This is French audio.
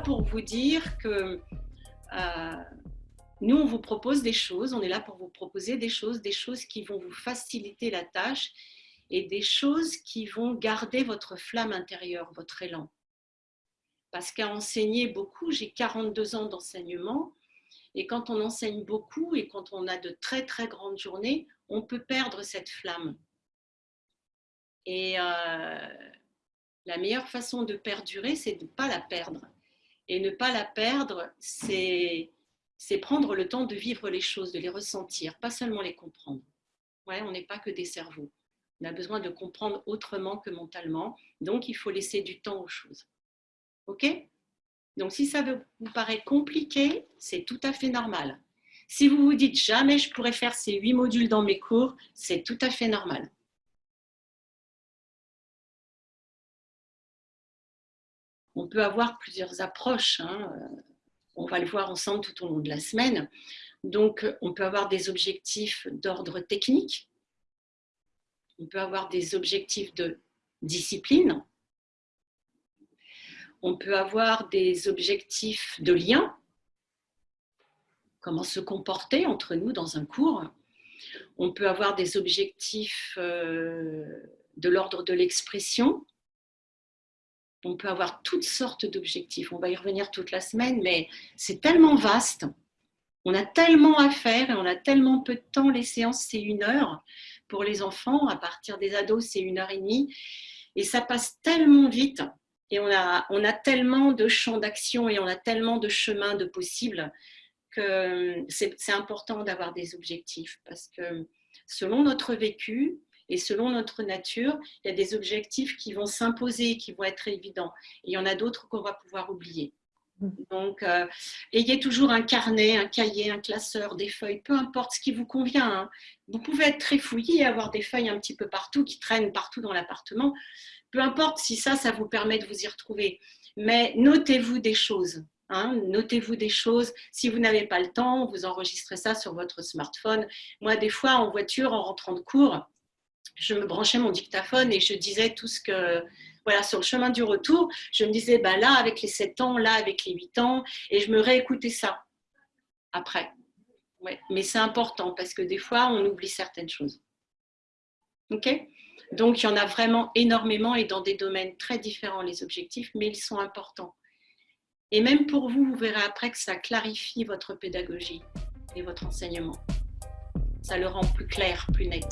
pour vous dire que euh, nous, on vous propose des choses, on est là pour vous proposer des choses, des choses qui vont vous faciliter la tâche et des choses qui vont garder votre flamme intérieure, votre élan. Parce qu'à enseigner beaucoup, j'ai 42 ans d'enseignement, et quand on enseigne beaucoup et quand on a de très très grandes journées, on peut perdre cette flamme. Et euh, la meilleure façon de perdurer, c'est de ne pas la perdre. Et ne pas la perdre, c'est prendre le temps de vivre les choses, de les ressentir, pas seulement les comprendre. Ouais, on n'est pas que des cerveaux. On a besoin de comprendre autrement que mentalement. Donc, il faut laisser du temps aux choses. OK? Donc, si ça vous paraît compliqué, c'est tout à fait normal. Si vous vous dites jamais je pourrais faire ces huit modules dans mes cours, c'est tout à fait normal. On peut avoir plusieurs approches. Hein. On va le voir ensemble tout au long de la semaine. Donc, on peut avoir des objectifs d'ordre technique. On peut avoir des objectifs de discipline. On peut avoir des objectifs de lien. Comment se comporter entre nous dans un cours. On peut avoir des objectifs euh, de l'ordre de l'expression on peut avoir toutes sortes d'objectifs. On va y revenir toute la semaine, mais c'est tellement vaste. On a tellement à faire et on a tellement peu de temps. Les séances, c'est une heure. Pour les enfants, à partir des ados, c'est une heure et demie. Et ça passe tellement vite. Et on a, tellement de champs d'action et on a tellement de chemins de possibles que c'est important d'avoir des objectifs. Parce que selon notre vécu, et selon notre nature, il y a des objectifs qui vont s'imposer, qui vont être évidents. Et il y en a d'autres qu'on va pouvoir oublier. Donc, euh, ayez toujours un carnet, un cahier, un classeur, des feuilles, peu importe ce qui vous convient. Hein. Vous pouvez être très fouillé et avoir des feuilles un petit peu partout, qui traînent partout dans l'appartement. Peu importe si ça, ça vous permet de vous y retrouver. Mais notez-vous des choses. Hein. Notez-vous des choses. Si vous n'avez pas le temps, vous enregistrez ça sur votre smartphone. Moi, des fois, en voiture, en rentrant de cours, je me branchais mon dictaphone et je disais tout ce que, voilà, sur le chemin du retour, je me disais, bah là, avec les 7 ans, là, avec les 8 ans, et je me réécoutais ça après. Ouais. Mais c'est important parce que des fois, on oublie certaines choses. OK? Donc, il y en a vraiment énormément et dans des domaines très différents, les objectifs, mais ils sont importants. Et même pour vous, vous verrez après que ça clarifie votre pédagogie et votre enseignement. Ça le rend plus clair, plus net.